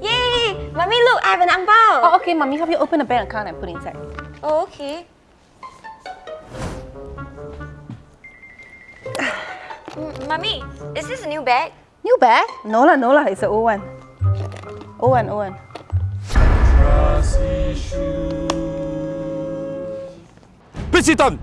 Yay! Mommy, look, I have an ang bao. Oh, okay, mommy, help you open the bank account and put it inside. Oh, okay. Mm, Mommy, is this a new bag? New bag? No lah, no lah, it's an old one. Old one, old one. Visitant,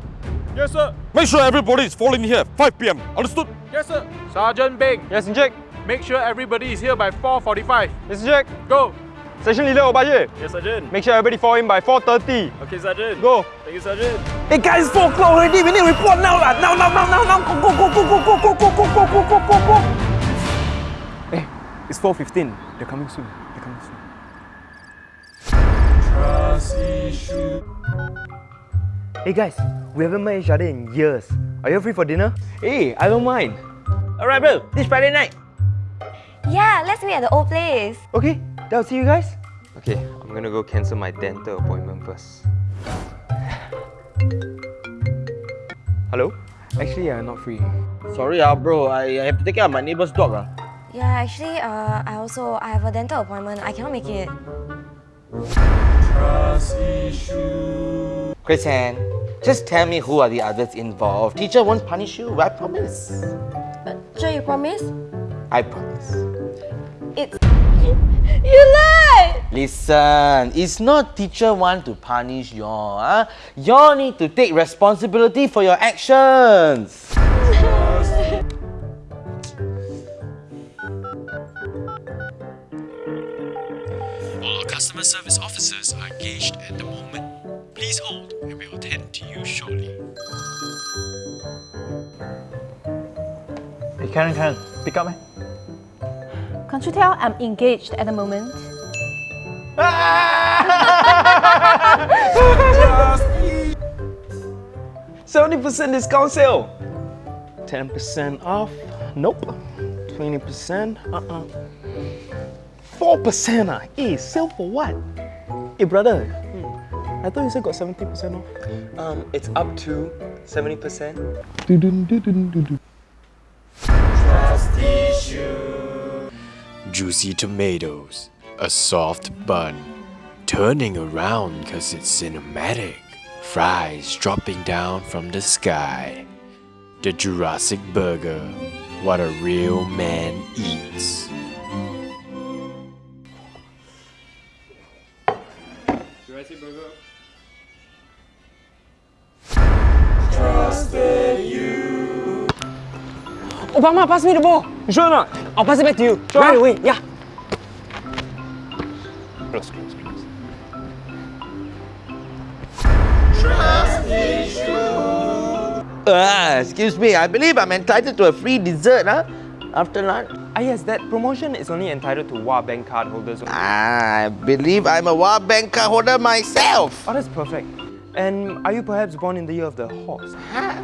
Yes, sir. make sure everybody is falling here 5 p.m. Understood? Yes, sir. Sergeant Bing, Yes, Jack. Make sure everybody is here by 4.45. Yes, Jack. Go. Station leader Obaye. Yes, Sergeant. Make sure everybody fall in by 4.30. Okay, Sergeant. Go. Thank you, Sergeant. Hey guys, 4 o'clock already. We need to report now lah. Now, now, now, now, now. Go, go, go, go, go, go, go, go, go, go, go, go, go. Hey, it's 4.15. They're coming soon. They're coming soon. Hey guys, we haven't met each other in years. Are you free for dinner? Hey, I don't mind. Alright, bro. This Friday night. Yeah, let's meet at the old place. Okay, then I'll see you guys. Okay, I'm gonna go cancel my dental appointment first. Hello? Actually, I'm not free. Sorry, ah, bro. I, I have to take care of my neighbor's dog. Ah. Yeah, actually, uh, I also I have a dental appointment. I cannot make it. Chrisanne, just tell me who are the others involved. Teacher won't punish you, I promise. Uh, sure, you promise? I promise. It's you lied. Listen, it's not teacher want to punish y'all. Huh? Ah. Y'all need to take responsibility for your actions. All customer service officers are engaged at the moment. Please hold and we'll attend to you shortly. Hey Karen, Karen, pick up, man. Can't you tell I'm engaged at the moment? Seventy percent discount sale. Ten percent off. Nope. Twenty percent. Uh-uh. Four percent. Ah. Eh, sale for what? Hey, brother. I thought you said got seventy percent off. Um, it's up to 70%. Juicy tomatoes, a soft bun, turning around cause it's cinematic, fries dropping down from the sky. The Jurassic Burger, what a real man eats. Jurassic Burger. Trusted you. Obama, pass me the ball. You sure not? I'll pass it back to you. Right away. Yeah. Close, close, close. Ah, excuse me. I believe I'm entitled to a free dessert, huh? After lunch. Ah yes, that promotion is only entitled to WA Bank card holders. Ah, I believe I'm a Wild Bank card holder myself. Oh, that's perfect. And are you perhaps born in the year of the horse? Huh?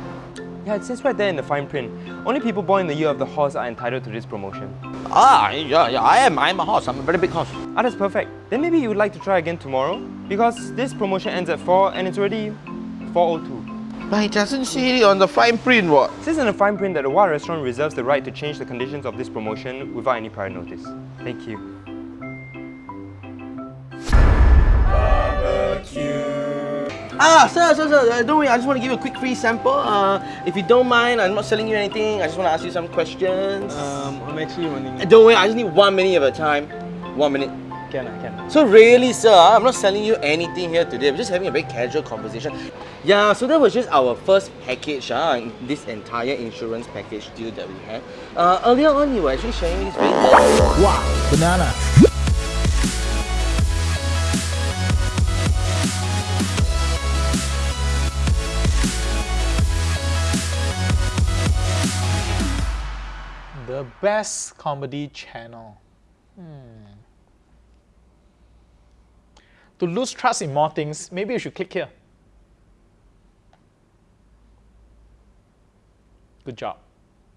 Yeah, it says right there in the fine print. Only people born in the year of the horse are entitled to this promotion. Ah, yeah, yeah, I am. I'm a horse. I'm a very big horse. Ah, that's perfect. Then maybe you would like to try again tomorrow? Because this promotion ends at 4 and it's already 4.02. But it doesn't say it on the fine print, what? It says in the fine print that the WA restaurant reserves the right to change the conditions of this promotion without any prior notice. Thank you. Ah, sir, sir, sir, uh, don't worry. I just want to give you a quick free sample. Uh, if you don't mind, I'm not selling you anything. I just want to ask you some questions. Um, I'm actually running. Uh, don't worry, I just need one minute of your time. One minute. Can I, can So really, sir, I'm not selling you anything here today. We're just having a very casual conversation. Yeah, so that was just our first package, uh, this entire insurance package deal that we had. Uh, earlier on, you were actually sharing this very Wow, banana. The best comedy channel. Hmm. To lose trust in more things, maybe you should click here. Good job.